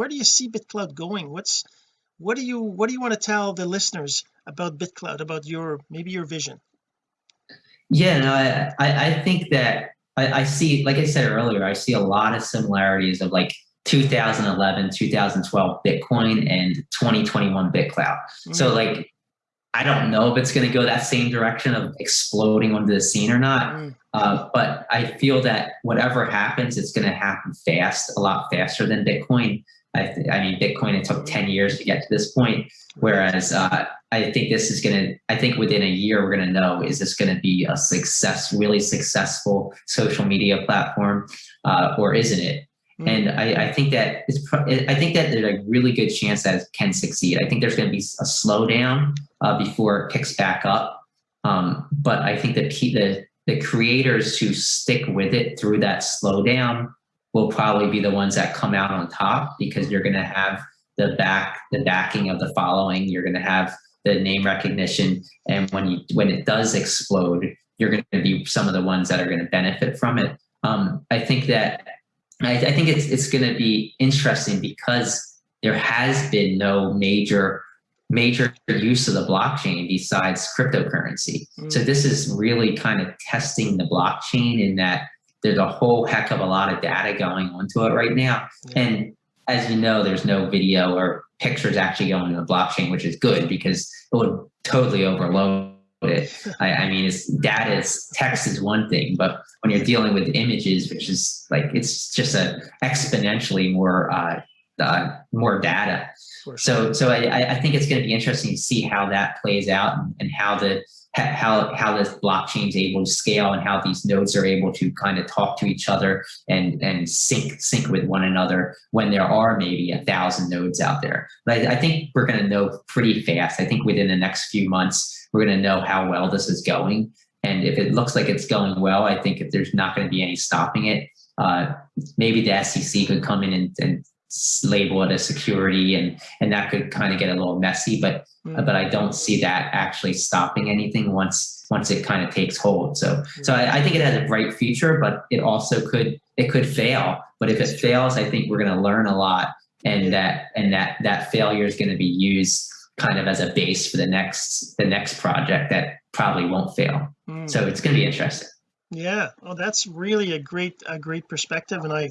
where do you see BitClout going what's what do you what do you want to tell the listeners about BitClout about your maybe your vision yeah no I I, think that I, I see like I said earlier I see a lot of similarities of like 2011 2012 Bitcoin and 2021 BitClout mm-hmm. so like I don't know if it's going to go that same direction of exploding onto the scene or not. Mm. Uh, but I feel that whatever happens, it's going to happen fast, a lot faster than Bitcoin. I, th- I mean, Bitcoin, it took 10 years to get to this point. Whereas uh, I think this is going to, I think within a year, we're going to know, is this going to be a success, really successful social media platform uh, or isn't it? Mm-hmm. And I, I, think that it's, I think that there's a really good chance that it can succeed. I think there's going to be a slowdown uh, before it picks back up. Um, but I think that the, the creators who stick with it through that slowdown will probably be the ones that come out on top because you're going to have the back, the backing of the following. You're going to have the name recognition. And when you, when it does explode, you're going to be some of the ones that are going to benefit from it. Um, I think that I, I think it's it's going to be interesting because there has been no major major use of the blockchain besides cryptocurrency. Mm. So this is really kind of testing the blockchain in that there's a whole heck of a lot of data going onto it right now. Yeah. And as you know, there's no video or pictures actually going to the blockchain, which is good because it would totally overload it. I, I mean, it's data is text is one thing, but when you're dealing with images, which is like it's just a exponentially more uh, uh, more data. So so I, I think it's going to be interesting to see how that plays out and, and how the how how this blockchain is able to scale and how these nodes are able to kind of talk to each other and and sync sync with one another when there are maybe a thousand nodes out there. But I, I think we're going to know pretty fast. I think within the next few months we're going to know how well this is going. And if it looks like it's going well, I think if there's not going to be any stopping it, uh, maybe the SEC could come in and, and label it as security and and that could kind of get a little messy but mm. but i don't see that actually stopping anything once once it kind of takes hold. So mm. so I, I, think it has a bright future but it also could it could fail. But if it fails i think we're going to learn a lot and that and that that failure is going to be used kind of as a base for the next the next project that probably won't fail. Mm. so it's going to be interesting. Yeah. Well that's really a great a great perspective and I